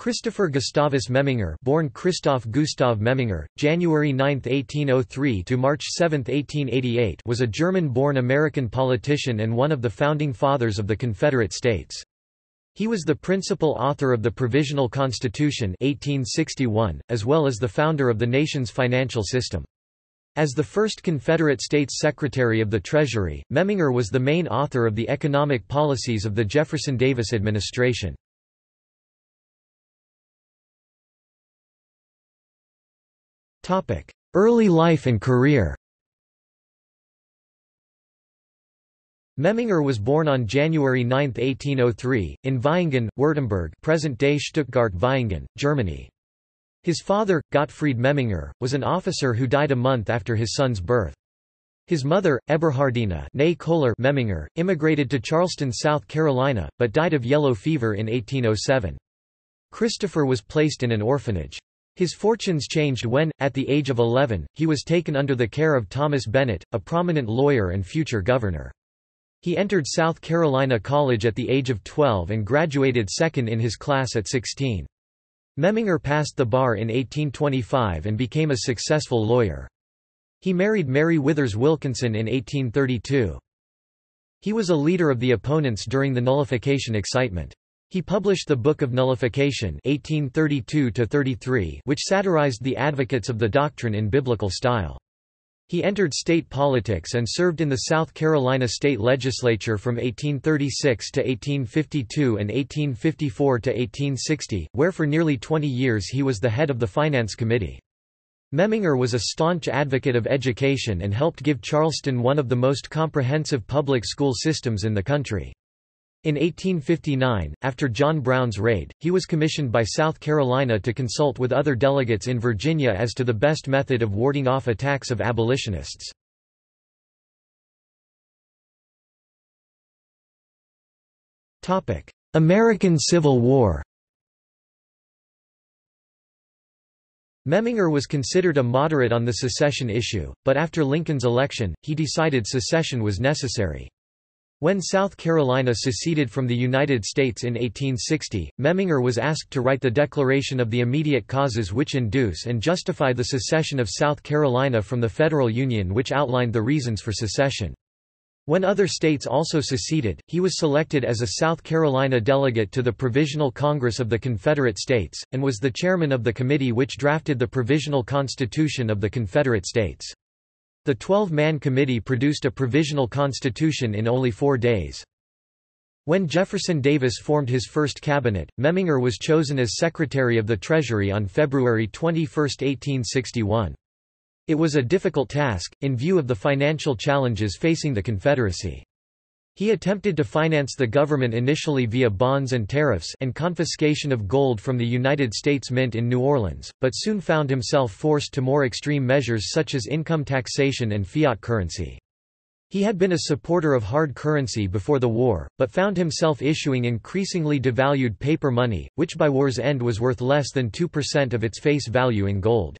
Christopher Gustavus Memminger born Christoph Gustav Memminger, January 9, 1803 to March 7, 1888 was a German-born American politician and one of the founding fathers of the Confederate States. He was the principal author of the Provisional Constitution 1861, as well as the founder of the nation's financial system. As the first Confederate States Secretary of the Treasury, Memminger was the main author of the economic policies of the Jefferson Davis administration. Early life and career Memminger was born on January 9, 1803, in Vaihingen, Württemberg present-day Stuttgart-Vaihingen, Germany. His father, Gottfried Memminger, was an officer who died a month after his son's birth. His mother, Eberhardina Memminger, immigrated to Charleston, South Carolina, but died of yellow fever in 1807. Christopher was placed in an orphanage. His fortunes changed when, at the age of 11, he was taken under the care of Thomas Bennett, a prominent lawyer and future governor. He entered South Carolina College at the age of 12 and graduated second in his class at 16. Memminger passed the bar in 1825 and became a successful lawyer. He married Mary Withers Wilkinson in 1832. He was a leader of the opponents during the nullification excitement. He published the Book of Nullification 1832 which satirized the advocates of the doctrine in biblical style. He entered state politics and served in the South Carolina state legislature from 1836 to 1852 and 1854 to 1860, where for nearly 20 years he was the head of the Finance Committee. Memminger was a staunch advocate of education and helped give Charleston one of the most comprehensive public school systems in the country. In 1859, after John Brown's raid, he was commissioned by South Carolina to consult with other delegates in Virginia as to the best method of warding off attacks of abolitionists. American Civil War Memminger was considered a moderate on the secession issue, but after Lincoln's election, he decided secession was necessary. When South Carolina seceded from the United States in 1860, Memminger was asked to write the Declaration of the Immediate Causes which induce and justify the secession of South Carolina from the Federal Union which outlined the reasons for secession. When other states also seceded, he was selected as a South Carolina delegate to the Provisional Congress of the Confederate States, and was the chairman of the committee which drafted the Provisional Constitution of the Confederate States. The 12-man committee produced a provisional constitution in only four days. When Jefferson Davis formed his first cabinet, Memminger was chosen as Secretary of the Treasury on February 21, 1861. It was a difficult task, in view of the financial challenges facing the Confederacy. He attempted to finance the government initially via bonds and tariffs and confiscation of gold from the United States Mint in New Orleans, but soon found himself forced to more extreme measures such as income taxation and fiat currency. He had been a supporter of hard currency before the war, but found himself issuing increasingly devalued paper money, which by war's end was worth less than 2% of its face value in gold.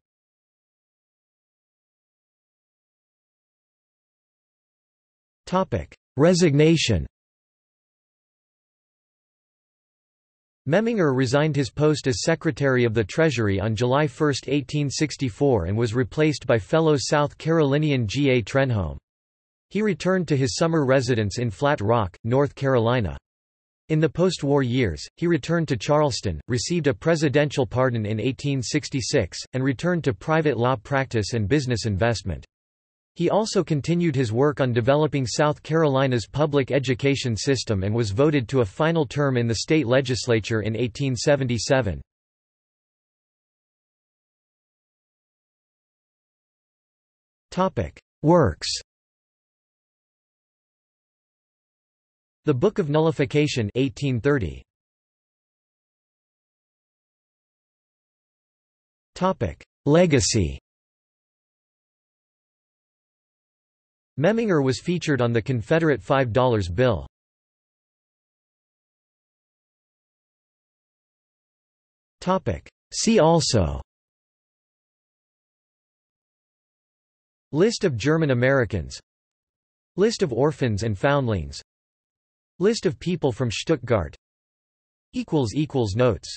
Resignation Memminger resigned his post as Secretary of the Treasury on July 1, 1864 and was replaced by fellow South Carolinian G. A. Trenholm. He returned to his summer residence in Flat Rock, North Carolina. In the post-war years, he returned to Charleston, received a presidential pardon in 1866, and returned to private law practice and business investment. He also continued his work on developing South Carolina's public education system and was voted to a final term in the state legislature in 1877. Works The Book of Nullification 1830. Legacy Memminger was featured on the Confederate $5 bill. See also. List of German Americans. List of orphans and foundlings. List of people from Stuttgart. Notes